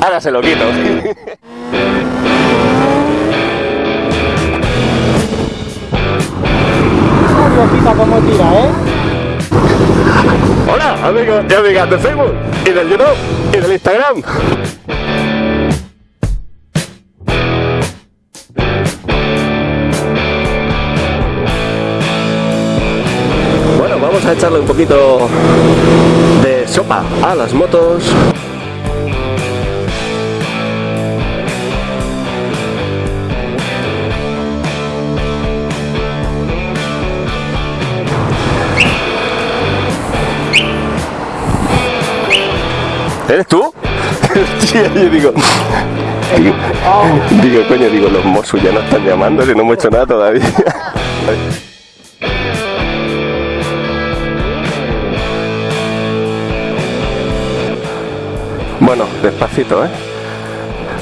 Ahora se lo quito. cómo tira, ¿eh? Hola, amigos y amigas de Facebook y del YouTube y del Instagram. Bueno, vamos a echarle un poquito de sopa a las motos. Sí, yo digo, digo, coño, digo, los Mossos ya no están llamando si no hemos hecho nada todavía. Bueno, despacito, ¿eh?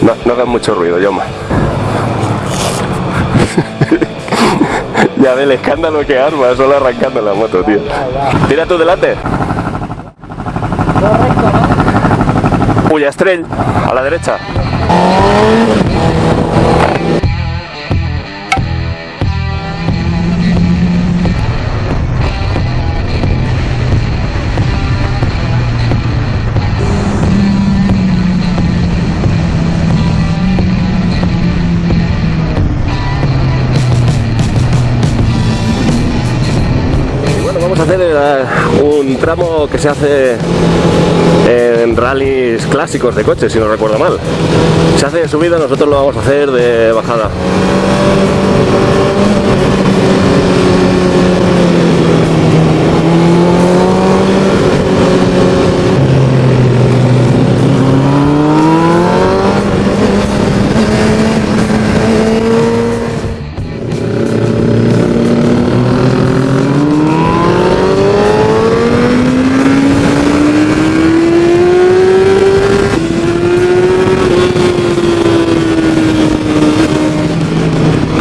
No, no hagas mucho ruido, Yoma. ya ve el escándalo que arma, solo arrancando la moto, tío. Tira tú delante. Ullastrell, a la derecha. Eh, un tramo que se hace en rallies clásicos de coches, si no recuerdo mal. Se hace de subida, nosotros lo vamos a hacer de bajada.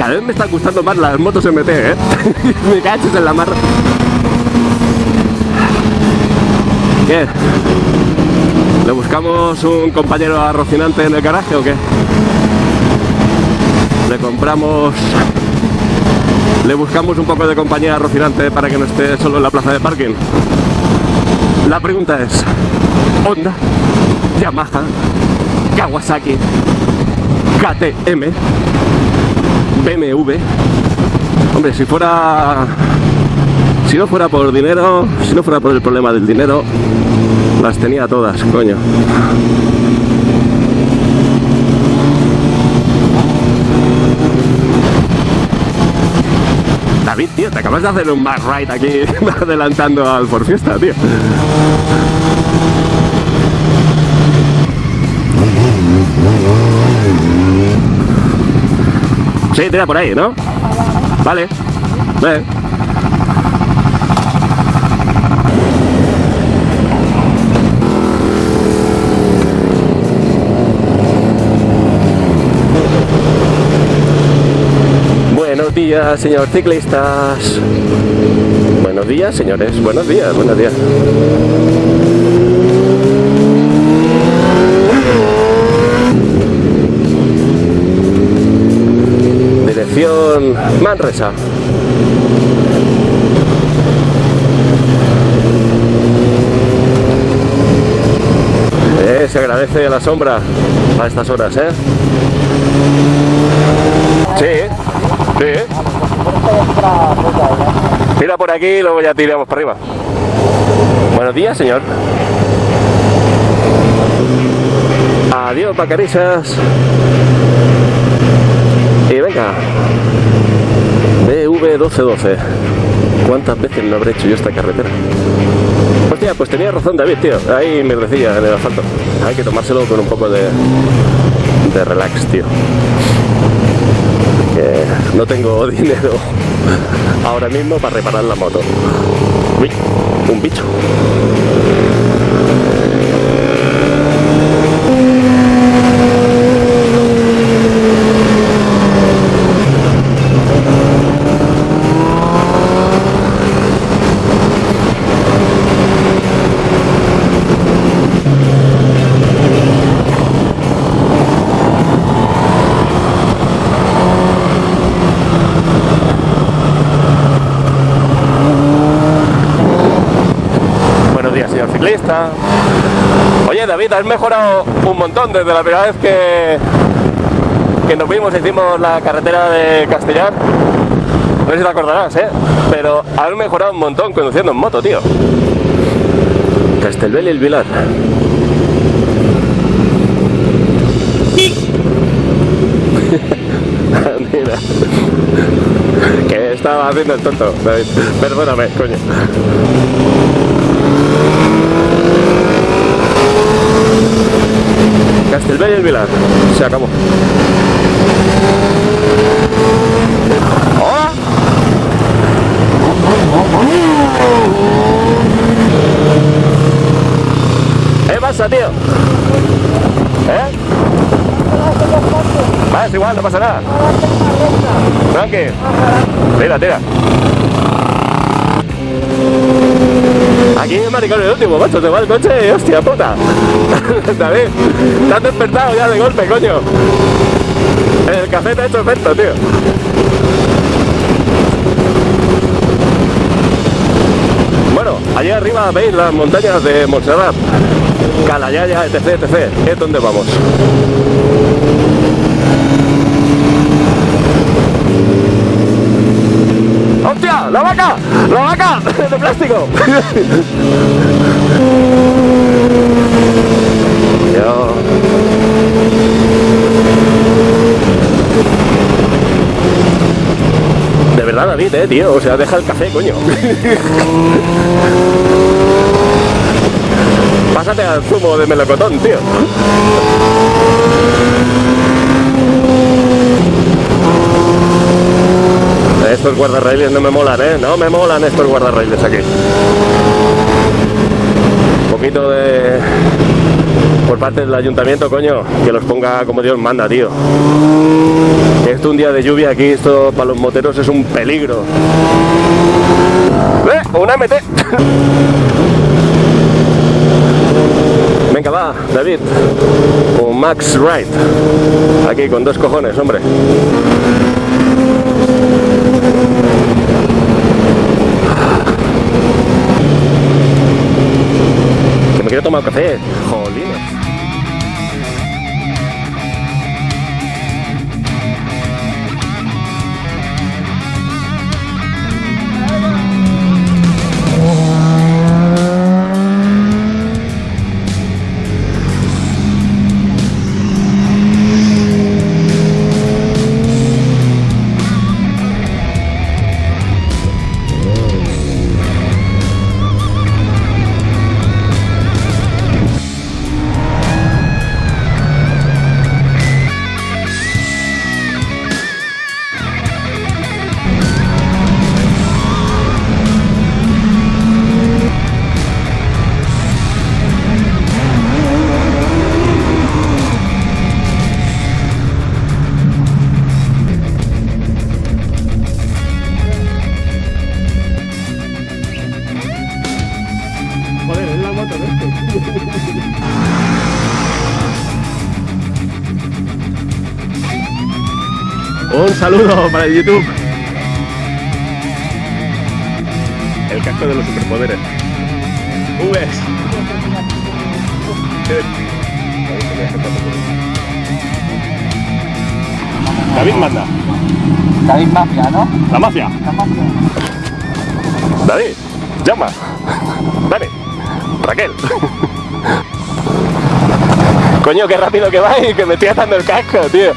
Cada vez me están gustando más las motos MT, ¿eh? me caches en la mar. ¿Qué? ¿Le buscamos un compañero a Rocinante en el garaje o qué? Le compramos... Le buscamos un poco de compañía a Rocinante para que no esté solo en la plaza de parking. La pregunta es... Honda, Yamaha, Kawasaki, KTM, BMW. Hombre, si fuera. Si no fuera por dinero, si no fuera por el problema del dinero, las tenía todas, coño. David, tío, te acabas de hacer un mad ride aquí adelantando al Ford Fiesta, tío. Sí, tira por ahí, ¿no? Vale. Ve. Buenos días, señor ciclistas. Buenos días, señores. Buenos días, buenos días. Dirección Manresa. Eh, se agradece la sombra a estas horas, ¿eh? Sí, sí. Tira por aquí y luego ya tiramos para arriba. Buenos días, señor. Adiós, pacarisas. Venga. BV1212. ¿Cuántas veces no habré hecho yo esta carretera? Hostia, pues tenía razón David, tío. Ahí me decía en el asfalto. Hay que tomárselo con un poco de, de relax, tío. Que no tengo dinero ahora mismo para reparar la moto. Un bicho. Oye, David, has mejorado un montón desde la primera vez que, que nos vimos, hicimos la carretera de Castellar. No sé si te acordarás, ¿eh? Pero has mejorado un montón conduciendo en moto, tío. Castelbel y el Vilar. Mira. Que estaba haciendo el tonto, David. Perdóname, coño. Castelbell y el Vilar. Se acabó. ¡Hola! ¿Qué pasa, tío? ¿Eh? Va, es igual, no pasa nada. Tranqui. Tira, tira. Aquí es maricón el último, macho, te va el coche hostia puta. David, te has despertado ya de golpe, coño. El café te ha hecho efecto, tío. Bueno, allí arriba veis las montañas de Montserrat, Calayaya, etc, etc. Es donde vamos. ¡La vaca! ¡La vaca! ¡De plástico! De verdad, David, eh, tío. O sea, deja el café, coño. Pásate al zumo de melocotón, tío. Estos guardarraíles no me molan, ¿eh? No me molan estos guardarraíles aquí. Un poquito de... Por parte del ayuntamiento, coño, que los ponga como Dios manda, tío. Esto un día de lluvia aquí, esto para los moteros es un peligro. ¡Eh! ¡Una MT! Venga, va, David. Un Max Wright. Aquí con dos cojones, hombre. Quiero tomar café. Jolines. Un saludo para el YouTube. El casco de los superpoderes. Vs. David manda. David Mafia, ¿no? La mafia. La Mafia. David, llama. Dani, Raquel. Coño, qué rápido que va y que me estoy atando el casco, tío.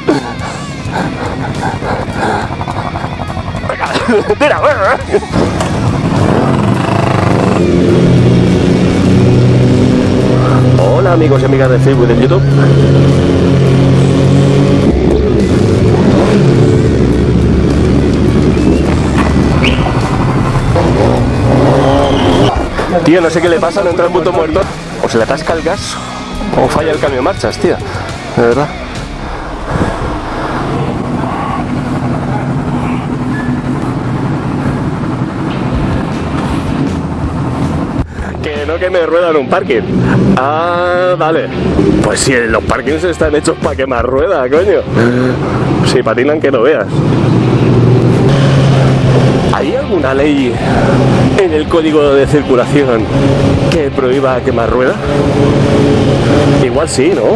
Hola amigos y amigas de Facebook y de YouTube. Tío, no sé qué le pasa, no entra el puto muerto. O se le atasca el gas, o falla el cambio de marchas, tío. De verdad. Que no me ruedan un parking. Ah, vale. Pues si los parkings están hechos para que más rueda, coño. Si patinan que lo veas. ¿Hay alguna ley en el código de circulación que prohíba quemar rueda? Igual sí, ¿no?